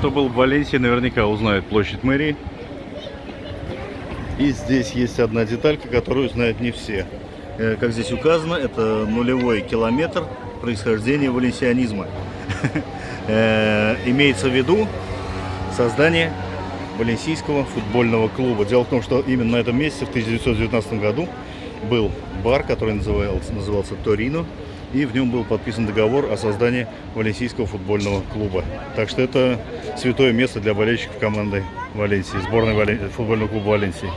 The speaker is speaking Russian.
кто был в Валенсии, наверняка узнает площадь мэрии. И здесь есть одна деталька, которую знают не все. Э, Как здесь указано, это нулевой километр происхождения валенсианизма. Э, Имеется в виду создание Валенсийского футбольного клуба. Дело в том, что именно на этом месте в 1919 году был бар, который назывался, назывался Торино, и в нем был подписан договор о создании Валенсийского футбольного клуба. Так что это святое место для болельщиков команды Валенсии, сборной футбольного клуба Валенсии.